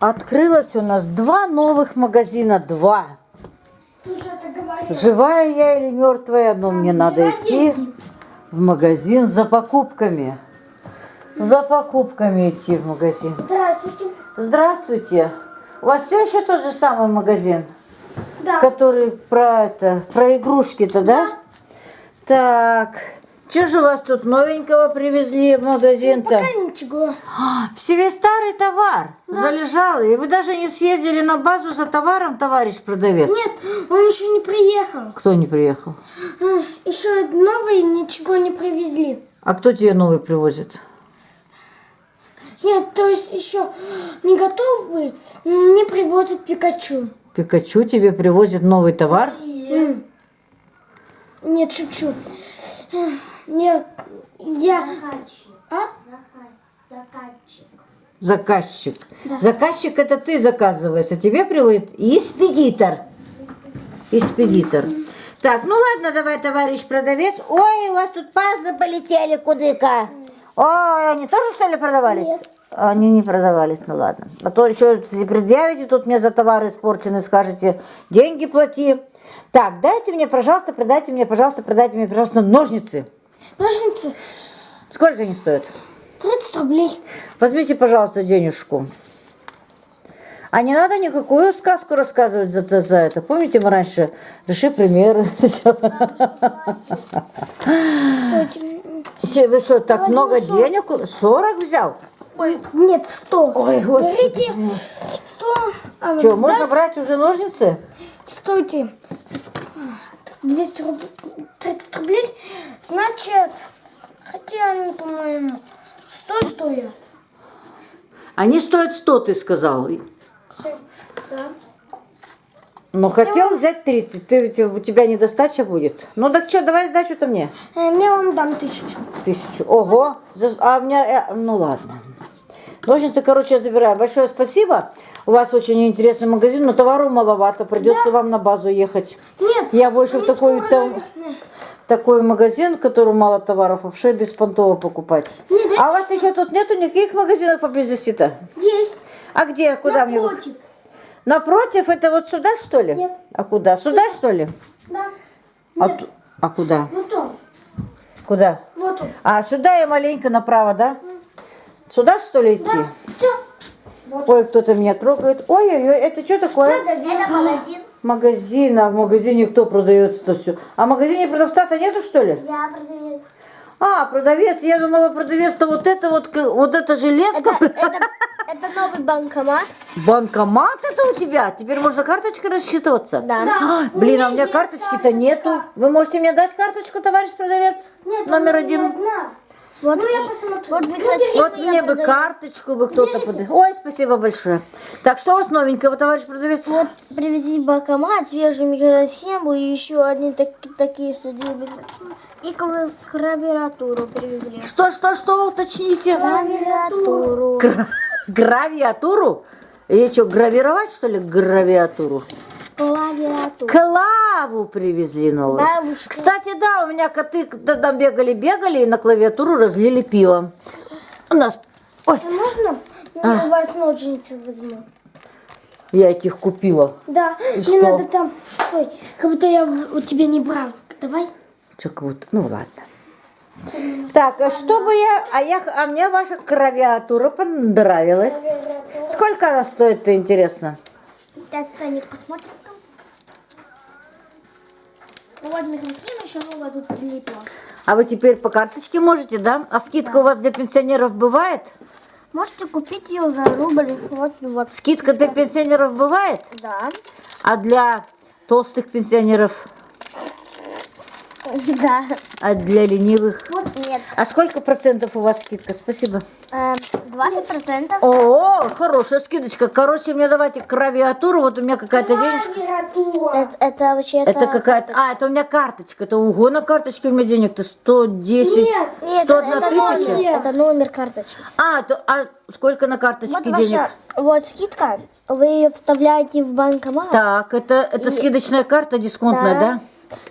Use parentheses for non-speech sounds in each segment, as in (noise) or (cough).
Открылось у нас два новых магазина. Два. Живая я или мертвая, но мне надо идти в магазин за покупками. За покупками идти в магазин. Здравствуйте. Здравствуйте. У вас все еще тот же самый магазин, Да. который про это, про игрушки-то, да? Так. Что же у вас тут новенького привезли в магазин-то? Пока ничего. Все весь старый товар залежал. И вы даже не съездили на базу за товаром, товарищ продавец? Нет, он еще не приехал. Кто не приехал? М, Еще новые ничего не привезли. А кто тебе новый привозит? Нет, то есть еще не готовые, м, не привозят Пикачу. Пикачу тебе привозит новый товар? Нет, шучу. Нет, я... А? Заказчик. Заказчик это ты заказываешь, а тебе привозит экспедитор. Экспедитор. Так, ну ладно, давай, товарищ продавец. Ой, у вас тут пазлы полетели куда-ка. Ой, они тоже что ли продавались? Нет. Они не продавались, ну ладно. А то еще если предъявите тут мне за товары испорченные, скажете, деньги плати. Так, дайте мне, пожалуйста, продайте мне, пожалуйста, продайте мне, пожалуйста, ножницы. Ножницы Сколько они стоят? 30 рублей. Возьмите, пожалуйста, денежку. А не надо никакую сказку рассказывать за, за это. Помните, мы раньше реши примеры. (laughs) Вы что, так много 40. денег? 40 взял? Нет, 100. Ой, господи. Берите 100. А, Что, сда- можно брать уже ножницы? Стойте. 200 рублей. 30 рублей. Значит, хотя они, по-моему, 100 стоят. Они стоят 100, ты сказал. Да. Но хотел взять 30. Ты, у тебя недостача будет. Ну так что, давай сдачу-то мне. Э, Я вам дам тысячу. Тысячу. Ого. А у меня... э, Ну ладно. Ножницы, короче, я забираю. Большое спасибо. У вас очень интересный магазин, но товару маловато. Придется вам на базу ехать. Нет. Я больше в такой, там- такой магазин, в котором мало товаров, вообще беспонтово покупать. Нет, да- А у вас еще тут нету никаких магазинов поблизости-то? Есть. А где? Куда мне? Напротив. Напротив? Это вот сюда, что ли? Нет. А куда? Сюда, что ли? Да. А, Нет. а куда? Вот он. Куда? Вот он. А сюда и маленько направо, да? Сюда, что ли, идти? Да. Все. Ой, кто-то меня трогает. Ой-ой-ой, это что такое? Магазин. Это магазин. Магазин, а в магазине кто продается-то все? А в магазине продавца-то нету, что ли? Я продавец. А, продавец, я думала, продавец-то вот это вот, вот эта железка. Это, (laughs) это, это новый банкомат. Банкомат это у тебя? Теперь можно карточкой рассчитываться? Да. А, блин, а у меня карточки-то нету. Вы можете мне дать карточку, товарищ продавец? Нет, Номер один. одна. Вот, Ну, я посмотрю. вот вы Ну, красивые. Вот мне бы карточку бы кто-то под... Ой, спасибо большое. Так, что у вас новенького, товарищ продавец? Вот привезли банкомат, свежую микросхему и еще одни так- такие судебные. И клавиатуру привезли. Что, что, что, уточните? Клавиатуру. Гра- Гравиатуру? Или что, гравировать, что ли, гравиатуру? Клавиатуру. Клаву привезли новую. Бабушка. Кстати, да, у меня коты там бегали-бегали и на клавиатуру разлили пиво. У нас... Ой, А можно А. у вас ножницы возьму? я этих купила. Да, И мне что? надо там... Стой, как будто я у тебя не брал. Давай. Чё, вот, ну ладно. Так, а что бы я... А, я, а мне ваша клавиатура понравилась. Сколько она стоит-то, интересно? Таня, посмотрим там. Ну вот микросхема еще новая тут прилипла. А вы теперь по карточке можете, да? А скидка у вас для пенсионеров бывает? Можете купить ее за рубль. Вот, вот. Скидка для пенсионеров бывает? Да. А для толстых пенсионеров? (laughs) Да. А для ленивых? Вот нет. А сколько процентов у вас скидка? Спасибо. Эм, 20%. О, хорошая скидочка. Короче, мне давайте клавиатуру. Вот у меня какая-то денежка. Клавиатура. Это, это вообще Это какая-то... А, это у меня карточка. Это уго на карточке у меня денег-то 110. Нет. Нет, 101 это, тысяча? номер, это номер карточки. А, то, а сколько на карточке Вот денег? ваша вот скидка, вы ее вставляете в банкомат. Так, это, это скидочная карта дисконтная, да?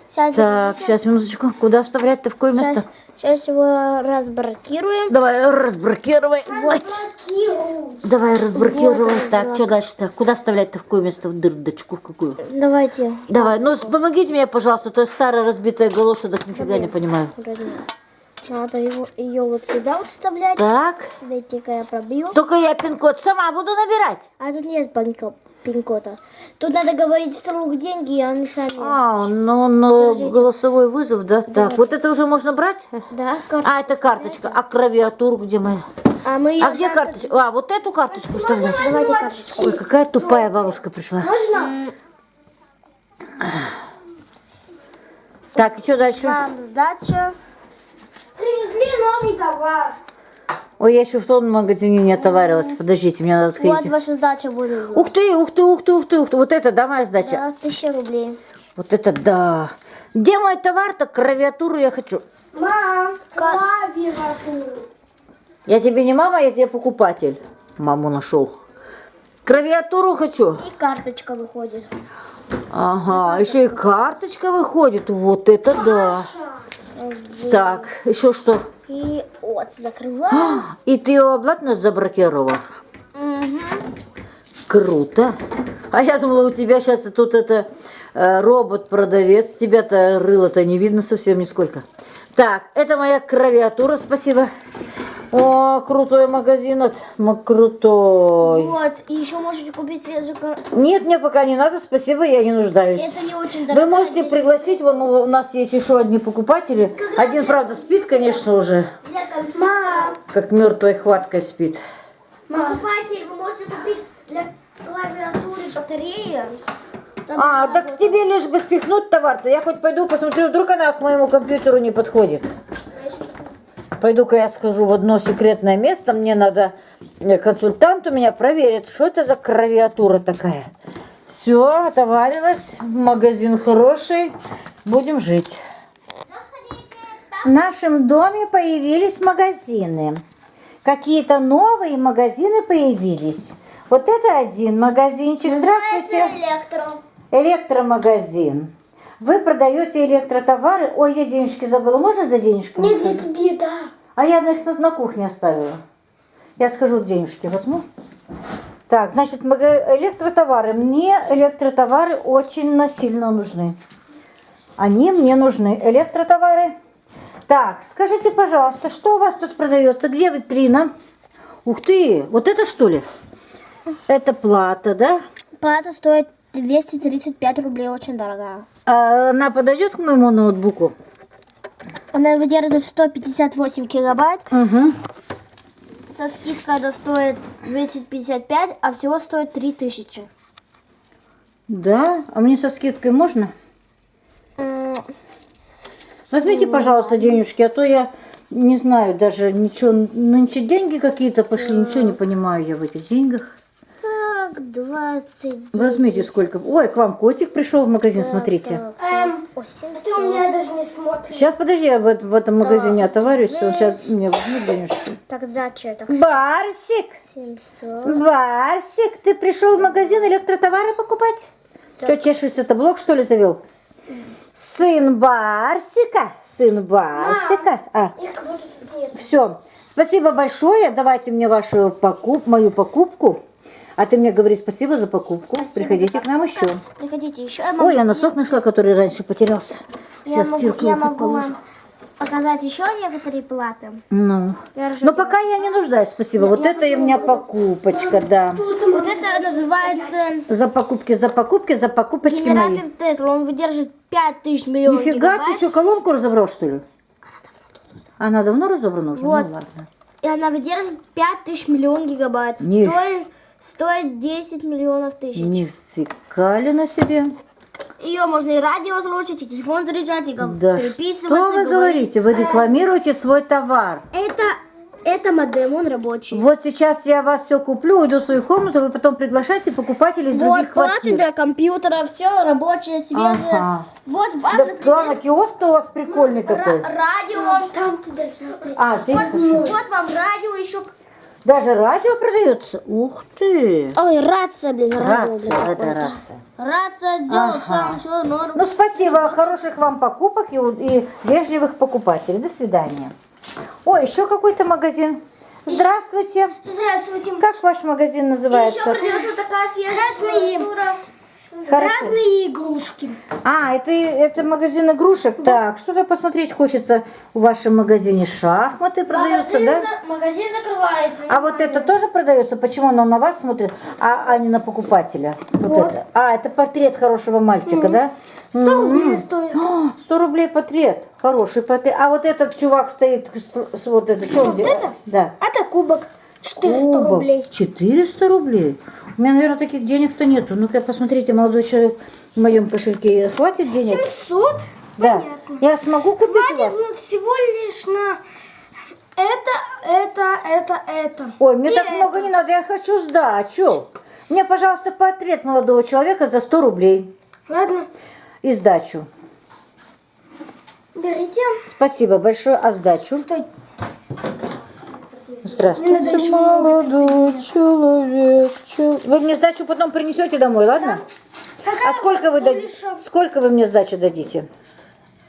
Сейчас, Так, сейчас, минуточку. Куда вставлять-то? В какое место? сейчас, его разблокируем. Давай, разблокируй. Ой. Давай, разблокируй. Так, что дальше-то? Куда вставлять-то? В какое место? В дырдочку в какую? Давайте. Давай, ну помогите мне, пожалуйста, то есть старая разбитая галоша, так нифига не понимаю. Надо его, ее вот сюда вот вставлять. Так, Дайте-ка я пробью. только я пин-код сама буду набирать. А тут нет пин-ко- пин-кода. Тут надо говорить вслух деньги, и они сами. А, ну, ну, Подождите. голосовой вызов, да? Так, вот это уже можно брать? Да, кар- А, это карточка. А клавиатуру где моя? А мы А где карточка? А, вот эту карточку вставлять? Давайте карточку. Ой, какая тупая бабушка пришла. Можно? Так, и что дальше? Вам сдача. Привезли новый товар. Ой, я еще в том магазине не отоварилась. Подождите, мне надо Вот сходить. ваша сдача будет. Ух ты, ух ты, ух ты, ух ты, ух ты. Вот это, да, моя сдача? Да, тысяча рублей. Вот это да. Где мой товар-то? Клавиатуру я хочу. Мам, клавиатуру. Я тебе не мама, я тебе покупатель. Маму нашел. Клавиатуру хочу. И карточка выходит. Ага, еще и карточка выходит. Вот это да. Так, еще что? И вот, закрываем. И ты его обратно заблокировал? Мгм. Круто. А я думала, у тебя сейчас тут это э, робот-продавец. Тебя-то рыло-то не видно совсем нисколько. Так, это моя клавиатура, спасибо. О, крутой магазин, от крутой. Вот, и еще можете купить свежий Нет, мне пока не надо, спасибо, я не нуждаюсь. Это не очень Вы дорого. можете пригласить, вон у нас есть еще одни покупатели. Один, правда, спит, конечно, уже, Мам, как мертвой хваткой спит. Покупатель, вы можете купить для клавиатуры батареи. А, так тебе лишь бы спихнуть товар-то. Я хоть пойду посмотрю, вдруг она к моему компьютеру не подходит. Пойду-ка я схожу в одно секретное место. Мне надо, э, консультант у меня проверит, что это за клавиатура такая. Все, отоварилась. Магазин хороший. Будем жить. В нашем доме появились магазины. Какие-то новые магазины появились. Вот это один магазинчик. Здравствуйте. Электро. Электромагазин. Вы продаете электротовары. Ой, я денежки забыла. Можно за денежками? нет, сходить? это беда. А я их на, на кухне оставила. Я схожу денежки возьму. Так, значит, электротовары. Мне электротовары очень насильно нужны. Они мне нужны. Электротовары. Так, скажите, пожалуйста, что у вас тут продается? Где витрина? Ух ты, вот это что ли? Это плата, да? Плата стоит 235 рублей, очень дорогая. А она подойдет к моему ноутбуку? Она выдерживает 158 гигабайт. Угу. Со скидкой это стоит 255, а всего стоит 3000. Да? А мне со скидкой можно? Возьмите, пожалуйста, денежки, а то я не знаю даже ничего. Нынче деньги какие-то пошли, ничего не понимаю я в этих деньгах. Так, 20. Возьмите сколько. Ой, к вам котик пришел в магазин, смотрите. Эм, О, ты у меня даже не смотришь. Сейчас, подожди, я в, в этом магазине отоварюсь, он сейчас мне возьмет денежки. Так, сдача это Барсик, 700. Барсик, ты пришел в магазин электротовары покупать? Что чешешься, это блок что ли завел? Сын Барсика, сын Барсика. А, все. Спасибо большое. Давайте мне вашу покуп, мою покупку. А ты мне говори спасибо за покупку. Приходите к нам еще. Приходите еще. Я могу, Ой, я носок нашла, который раньше потерялся. я Сейчас могу, я могу положу. показать еще некоторые платы. Ну. Но пока я не нуждаюсь, спасибо. Вот это и у меня покупочка, да. Вот это называется За покупки, за покупки, за покупочки мои. генератор Тесла. Он выдержит 5000 миллионов Нифига, ты гигабайт. что, колонку разобрал, что ли? Она давно разобрана уже? Вот. Ну ладно. И она выдержит 5000 миллионов гигабайт. Ни- Стоит, стоит 10 миллионов тысяч. Нифига ли на себе? Ее можно и радио слушать, и телефон заряжать, и Да переписываться. что вы говорите? Вы рекламируете свой товар. Это, это модем, он рабочий. Вот сейчас я вас все куплю, уйду в свою комнату, вы потом приглашайте покупателей из Вот других квартир. для компьютера, все рабочее, свежее. Ага. Вот Да, банк, главное, киоск у вас прикольный такой. радио. Там ты дальше. А, здесь Вот, вот вам радио еще. Даже радио продается? Ух ты! Ой, рация, блин, радио, Рация, блин, это рация. Рация делает Ага. сам ничего, норм. Ну, спасибо, хороших вам покупок и, и вежливых покупателей. До свидания. О, еще какой-то магазин. Здравствуйте. Здравствуйте. Как ваш магазин называется? продается такая свежая Разные. Хорошо. Разные игрушки. А, это, это магазин игрушек. Так, что-то посмотреть хочется. В вашем магазине шахматы продаются, да? магазин закрывается. А вот это тоже продается? Почему оно на вас смотрит, а, а не на покупателя? Вот, это. А, это портрет хорошего мальчика, да? 100 рублей стоит. А, 100 рублей портрет. Хороший портрет. А вот этот чувак стоит с, вот это. Что он делает? это? Да. Это кубок. 400 Кубок. рублей. 400 рублей? У меня, наверное, таких денег-то нету. Ну-ка, посмотрите, молодой человек, в моем кошельке хватит денег? 700? Да. Я смогу купить у Хватит вас? ну, всего лишь на это, это, это, это. Ой, мне И так это. много не надо, я хочу сдачу. Мне, пожалуйста, портрет молодого человека за 100 рублей. Ладно, И сдачу. берите. Спасибо большое. А сдачу? Стой. Здравствуйте, молодой человек. чел- Вы мне сдачу потом принесете домой, ладно? А сколько вы, дадите? сколько вы мне сдачи дадите?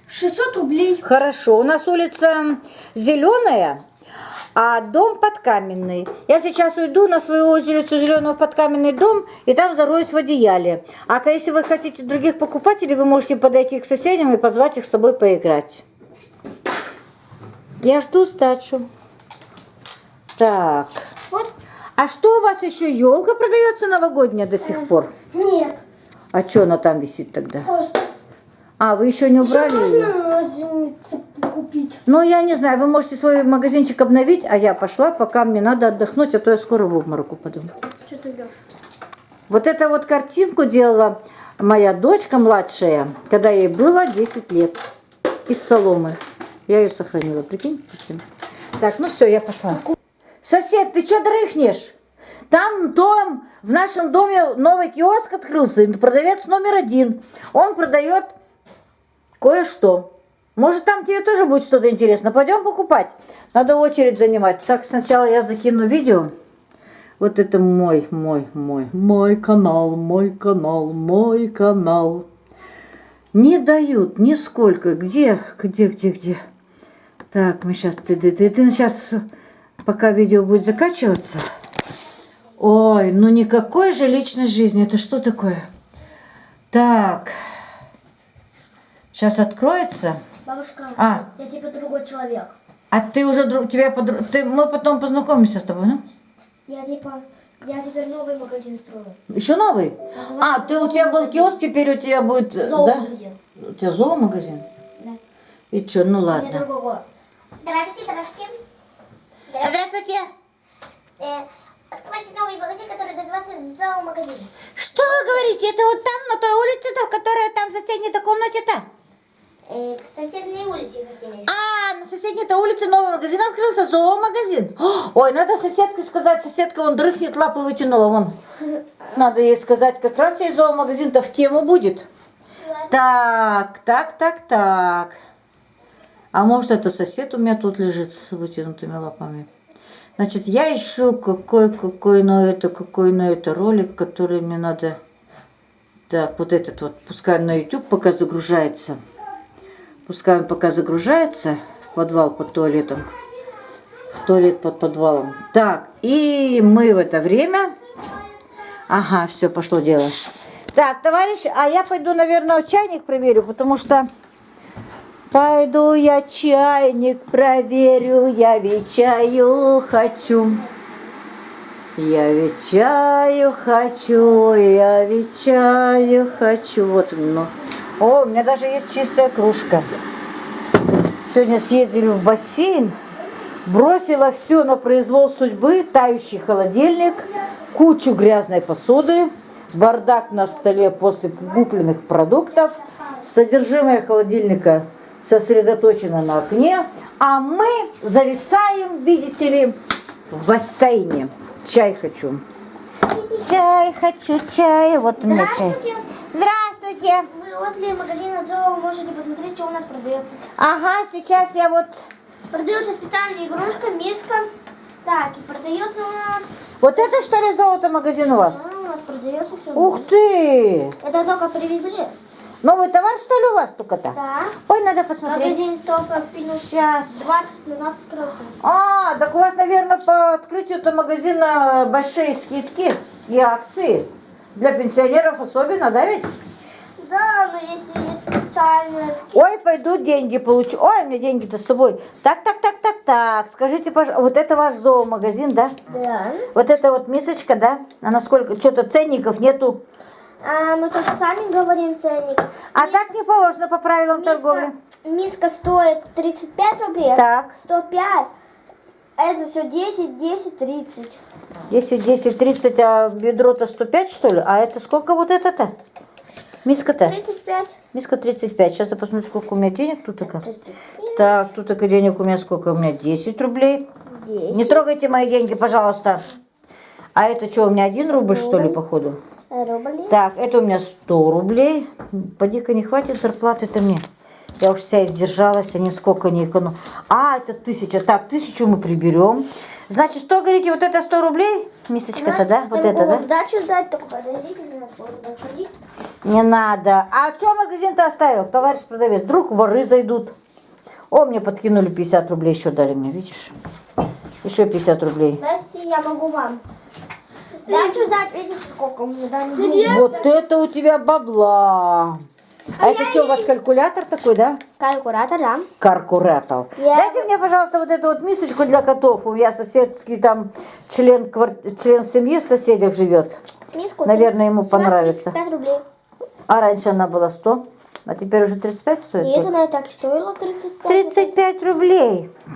600 рублей. Хорошо, у нас улица зеленая, а дом подкаменный. Я сейчас уйду на свою улицу зеленого подкаменный дом и там зароюсь в одеяле. А если вы хотите других покупателей, вы можете подойти к соседям и позвать их с собой поиграть. Я жду сдачу. Так. Вот. А что у вас еще елка продается новогодняя до сих пор? Нет, А что она там висит тогда? просто. А, вы еще не Еще убрали ее? можно купить. Ну, я не знаю, вы можете свой магазинчик обновить, а я пошла, пока мне надо отдохнуть, а то я скоро в обморок упаду. Что ты идешь? Вот эту вот картинку делала моя дочка младшая, когда ей было 10 лет, из соломы. Я ее сохранила, прикинь? прикинь. Так, ну все, я пошла. Сосед, ты что дрыхнешь? Там дом, в нашем доме новый киоск открылся, продавец номер один. Он продает кое-что. Может, там тебе тоже будет что-то интересно. Пойдем покупать. Надо очередь занимать. Так, сначала я закину видео. Вот это мой, мой, мой, мой канал, мой канал, мой канал. Не дают нисколько. Где, где, где, где? Так, мы сейчас, ты, ты, ты, ты сейчас, пока видео будет закачиваться. Ой, ну никакой же личной жизни. Это что такое? Так. Сейчас откроется. Бабушка, А. я типа другой человек. А ты уже друг, тебя подруг, ты, мы потом познакомимся с тобой, ну? Я типа, я теперь новый магазин строю. Еще новый? А, ты у тебя был киоск, теперь у тебя будет, э, да? Зоомагазин. У тебя зоомагазин? Да. И что, ну У меня ладно. Здравствуйте, здравствуйте. Здравствуйте. Э, открывайте новый магазин, который называется зоомагазин. Что вы говорите? Это вот там, на той улице-то, которая там в соседней-то комнате-то? Э, к соседней улице хотели. А, на соседней-то улице новый магазин открылся, зоомагазин. Ой, надо соседке сказать, соседка вон дрыхнет, лапы вытянула, вон. (laughs) Надо ей сказать, как раз ей зоомагазин-то в тему будет. Так, так, так, так. А может это сосед у меня тут лежит с вытянутыми лапами? Значит, я ищу какой, какой на это, какой на это ролик, который мне надо... Так, вот этот вот, пускай на YouTube пока загружается. Пускай он пока загружается в подвал под туалетом. В туалет под подвалом. Так, и мы в это время... Ага, все, пошло дело. Так, товарищи, а я пойду, наверное, чайник проверю, потому что... Пойду я чайник проверю, я ведь чаю хочу. Я ведь хочу, я ведь хочу. Вот ну. О, у меня даже есть чистая кружка. Сегодня съездили в бассейн, бросила все на произвол судьбы, тающий холодильник, кучу грязной посуды, бардак на столе после купленных продуктов, содержимое холодильника сосредоточено на окне, а мы зависаем, видите ли, в бассейне. Чай хочу. Чай хочу, чай. Вот у меня чай. Здравствуйте. Вы возле магазина Зоо можете посмотреть, что у нас продается. Ага, сейчас я вот... Продается специальная игрушка, миска, Так, и продается у нас... Вот это что ли золото магазин у вас? А, у нас продается все. Ух ты! Это только привезли. Новый товар что ли у вас только-то? Да. Ой, надо посмотреть. Магазин только минут Сейчас. 20 назад открылся. А, так у вас, наверное, по открытию этого магазина большие скидки и акции. Для пенсионеров особенно, да ведь? Да, но если есть специальные скидки. Ой, пойду деньги получу. Ой, у меня деньги-то с собой. Так, так, так, так, так. Скажите, пожалуйста, вот это ваш зоомагазин, да? Да. Вот эта вот мисочка, да? Она сколько? Что-то ценников нету. А мы только сами говорим ценник. А так не положено по правилам торговли. Миска, миска стоит 35 рублей. Так. 105. А это все 10, 10, 30. 10, 10, 30, а бедро-то 105, что ли? А это сколько вот это-то? Миска-то? 35. Миска 35. Сейчас я посмотрю, сколько у меня денег тут только. 35. Так, тут только денег у меня сколько? У меня 10 рублей. 10 Не трогайте мои деньги, пожалуйста. А это что, у меня 1 рубль, что ли, походу? Рублей. Так, это у меня 100 рублей. Поди-ка не хватит зарплаты-то мне. Я уж вся издержалась, а нисколько не эконом. А, это тысяча. Так, тысячу мы приберем. Значит, что говорите, вот это 100 рублей? Мисочка-то, да? Вот это, да? Дачу дать, только подождите. Не надо. А что магазин-то оставил, товарищ продавец? Вдруг воры зайдут. О, мне подкинули 50 рублей, еще дали мне, видишь? Еще 50 рублей. Здравствуйте, я могу вам. Дачу дать, видите, сколько мне дали? Вот это у тебя бабла. А, это что, у вас калькулятор такой, да? Калькулятор, да. Каркуратор. Я- Дайте мне, пожалуйста, вот эту вот мисочку для котов. У меня соседский там член, квар- член семьи в соседях живет. Миску. Наверное, ему 17, понравится. 35 рублей. А раньше она была 100, а теперь уже 35 стоит? И это, наверное, так и стоило 35. 35 рублей. (laughs)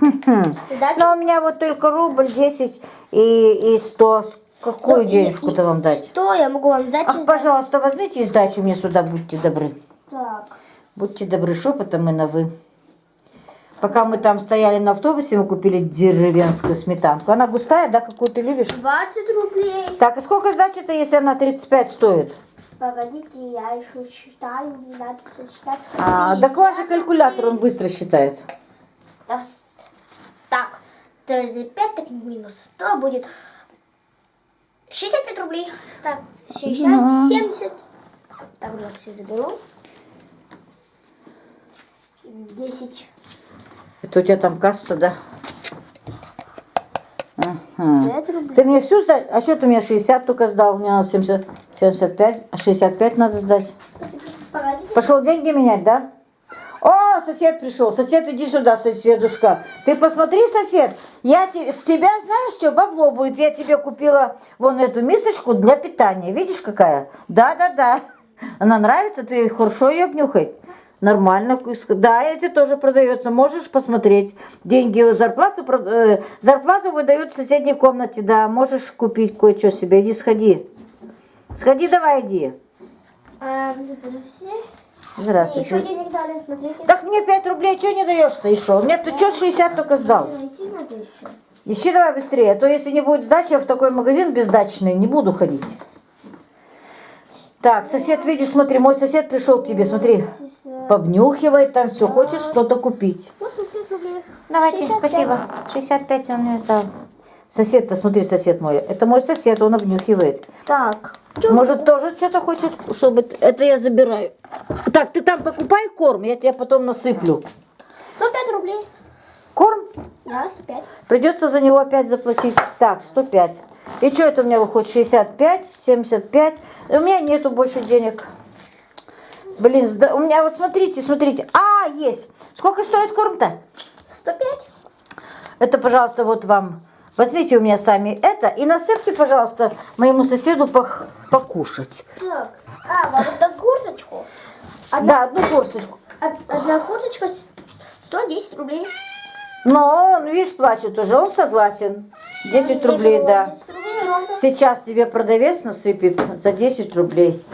Но у меня вот только рубль, 10 и, и 100. Какую денежку-то вам дать? Что я могу вам дать? Ах, пожалуйста, возьмите и сдачу мне сюда, будьте добры. Так. Будьте добры, шепотом мы на вы. Пока мы там стояли на автобусе, мы купили деревенскую сметанку. Она густая, да, какую ты любишь? 20 рублей. Так, и сколько сдачи-то, если она 35 стоит? Погодите, я еще считаю, не надо сосчитать. А, так ваш же калькулятор, он быстро считает. Так, так, 35, так минус 100 будет 65 рублей. Так, 60, 70. Так, я все заберу. 10, Это у тебя там касса, да? Ага. 5 рублей. Ты мне всю сдать? А что ты мне 60 только сдал? Мне надо 70, 75, а 65 надо сдать. Пошел деньги менять, да? О, сосед пришел. Сосед, иди сюда, соседушка. Ты посмотри, сосед, я с тебя, знаешь что, бабло будет. Я тебе купила вон эту мисочку для питания. Видишь, какая? Да-да-да. Она нравится? Ты хорошо ее обнюхай? Нормально. Да, эти тоже продается. Можешь посмотреть. Деньги, зарплату, э, зарплату выдают в соседней комнате. Да, можешь купить кое-что себе. Иди, сходи. Сходи, давай, иди. А, здравствуйте. Здравствуйте. Еще денег дали, смотрите. Так мне 5 рублей что не даешь-то еще? Мне ты что 60 только сдал? Найти надо еще. Ищи давай быстрее, а то если не будет сдачи, я в такой магазин бездачный не буду ходить. Так, сосед, видишь, смотри, мой сосед пришел к тебе, смотри, побнюхивает там все, хочет что-то купить. Вот 60 рублей. Давайте, 65. спасибо. 65 он мне сдал. Сосед-то, смотри, сосед мой, это мой сосед, он обнюхивает. Так. Может, тоже что-то хочет, чтобы... Это я забираю. Так, ты там покупай корм, я тебе потом насыплю. 105 рублей. Корм? Да, 105. Придется за него опять заплатить. Так, 105. И что это у меня выходит? 65, 75. И у меня нету больше денег. Блин, у меня вот смотрите, смотрите. А, есть. Сколько стоит корм-то? 105. Это, пожалуйста, вот вам. Возьмите у меня сами это и насыпьте, пожалуйста, моему соседу пох- покушать. Так. А, вам это курточку. Да, одну горсточку. Од- Одна курточка с- 110 рублей. Но он, видишь, плачет уже, он согласен. 10 рублей, да. 10 рублей ровно. Сейчас тебе продавец насыпет за 10 рублей.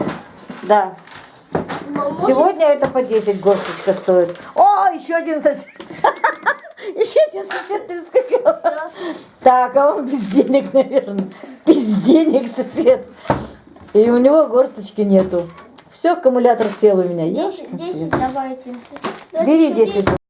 Да. Может- Сегодня это по 10 горсточка стоит. О, еще один сосед. (laughs) Еще один сосед прискакал. Так, а он без денег, наверное. Без денег сосед. И у него горсточки нету. Все, аккумулятор сел у меня. 10, Ёшкин 10 свет. давайте. Бери Давайте 10.